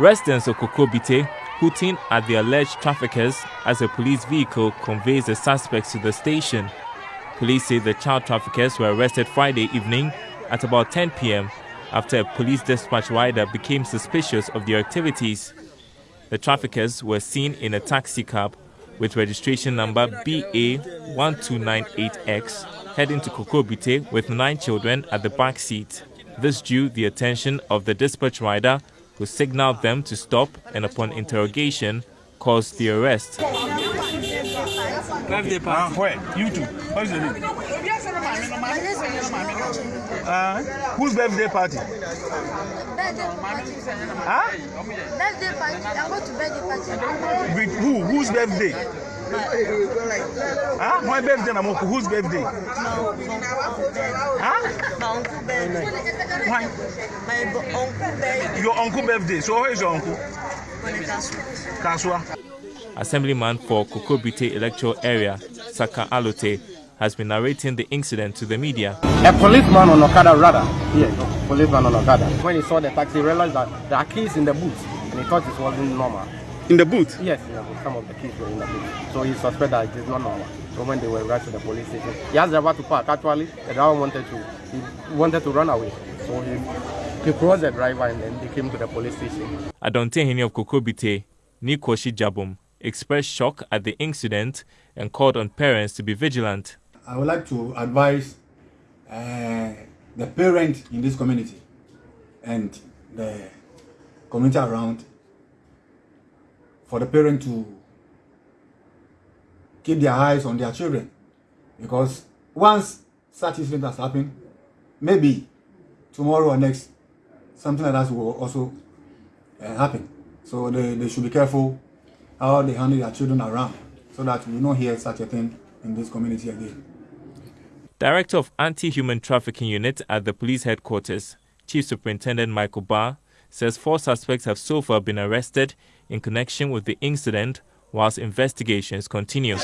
Residents of Kokobite hooting at the alleged traffickers as a police vehicle conveys the suspects to the station. Police say the child traffickers were arrested Friday evening at about 10 p.m. after a police dispatch rider became suspicious of their activities. The traffickers were seen in a taxi cab with registration number BA1298X heading to Kokobite with nine children at the back seat. This drew the attention of the dispatch rider who signaled them to stop and upon interrogation caused the arrest. Birthday party. where? You too. What's the name? Uh, whose birthday party? Birthday party. Huh? Birthday party. I go to birthday party. With who? Whose birthday? Huh? My birthday, Namoko. Whose birthday? Huh? My uncle birthday. Why? My uncle birthday. Your uncle birthday. So where is your uncle? Kaswa. Assemblyman for Kokobite electoral area, Saka Alote, has been narrating the incident to the media. A policeman on Okada, rather. Yes, policeman on Okada. When he saw the taxi, he realized that there are keys in the boot, and he thought it wasn't normal. In the booth? Yes, in the boot. Some of the keys were in the boot. So he suspected that it is not normal. So when they were rushed to the police station, he asked the driver to park. Actually, the driver wanted to, he wanted to run away. So he, he crossed the driver and then they came to the police station. Adonte Hini of Kokobite, Nikoshi Jabum, expressed shock at the incident and called on parents to be vigilant. I would like to advise uh, the parent in this community and the community around for the parent to keep their eyes on their children because once such incident has happened, maybe tomorrow or next, something like that will also uh, happen. So they, they should be careful how they handle their children around so that we don't hear such a thing in this community again. Director of Anti-Human Trafficking Unit at the police headquarters, Chief Superintendent Michael Barr, says four suspects have so far been arrested in connection with the incident whilst investigations continue.